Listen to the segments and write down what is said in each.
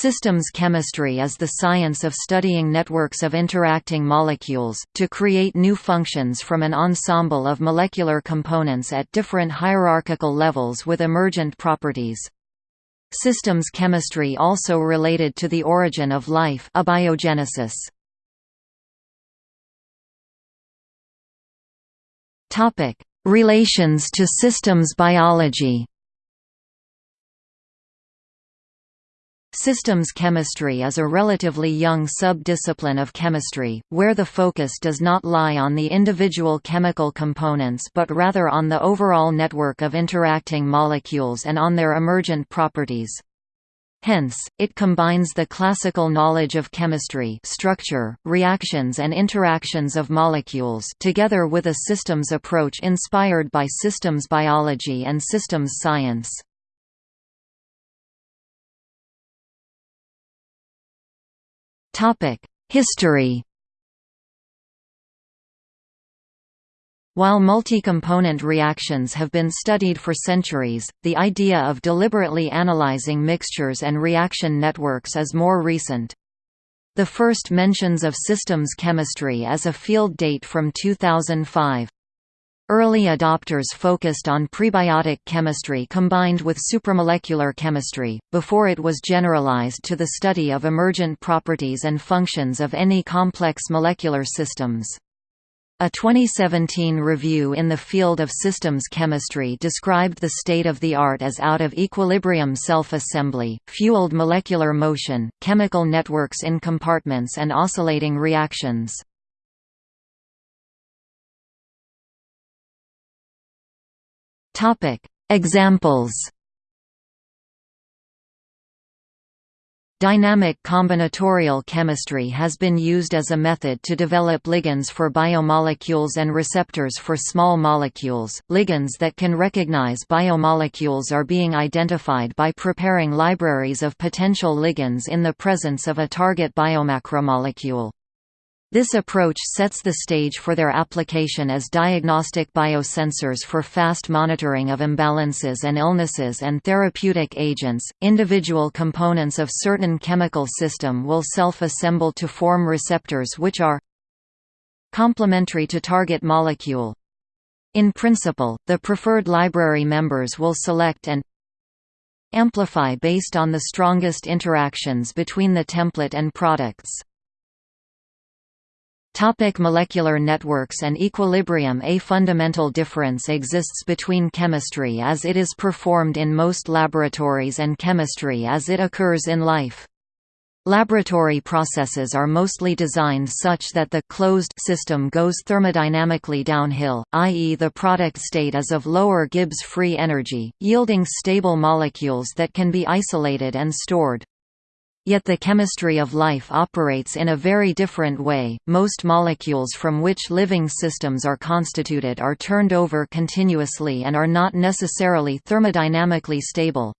Systems chemistry is the science of studying networks of interacting molecules, to create new functions from an ensemble of molecular components at different hierarchical levels with emergent properties. Systems chemistry also related to the origin of life abiogenesis. Relations to systems biology Systems chemistry is a relatively young sub-discipline of chemistry, where the focus does not lie on the individual chemical components but rather on the overall network of interacting molecules and on their emergent properties. Hence, it combines the classical knowledge of chemistry structure, reactions and interactions of molecules together with a systems approach inspired by systems biology and systems science. History While multi-component reactions have been studied for centuries, the idea of deliberately analyzing mixtures and reaction networks is more recent. The first mentions of systems chemistry as a field date from 2005. Early adopters focused on prebiotic chemistry combined with supramolecular chemistry, before it was generalized to the study of emergent properties and functions of any complex molecular systems. A 2017 review in the field of systems chemistry described the state of the art as out of equilibrium self-assembly, fueled molecular motion, chemical networks in compartments and oscillating reactions. Topic: Examples. Dynamic combinatorial chemistry has been used as a method to develop ligands for biomolecules and receptors for small molecules. Ligands that can recognize biomolecules are being identified by preparing libraries of potential ligands in the presence of a target biomacromolecule. This approach sets the stage for their application as diagnostic biosensors for fast monitoring of imbalances and illnesses and therapeutic agents. Individual components of certain chemical system will self-assemble to form receptors which are complementary to target molecule. In principle, the preferred library members will select and amplify based on the strongest interactions between the template and products. Topic molecular networks and equilibrium A fundamental difference exists between chemistry as it is performed in most laboratories and chemistry as it occurs in life. Laboratory processes are mostly designed such that the closed system goes thermodynamically downhill, i.e. the product state is of lower Gibbs free energy, yielding stable molecules that can be isolated and stored. Yet the chemistry of life operates in a very different way. Most molecules from which living systems are constituted are turned over continuously and are not necessarily thermodynamically stable.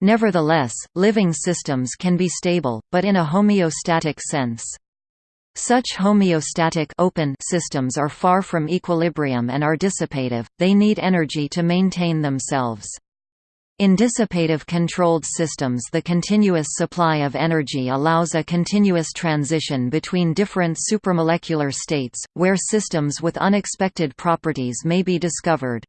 Nevertheless, living systems can be stable, but in a homeostatic sense. Such homeostatic open systems are far from equilibrium and are dissipative, they need energy to maintain themselves. In dissipative controlled systems the continuous supply of energy allows a continuous transition between different supramolecular states, where systems with unexpected properties may be discovered.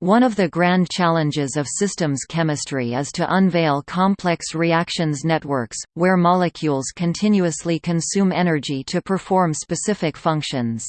One of the grand challenges of systems chemistry is to unveil complex reactions networks, where molecules continuously consume energy to perform specific functions.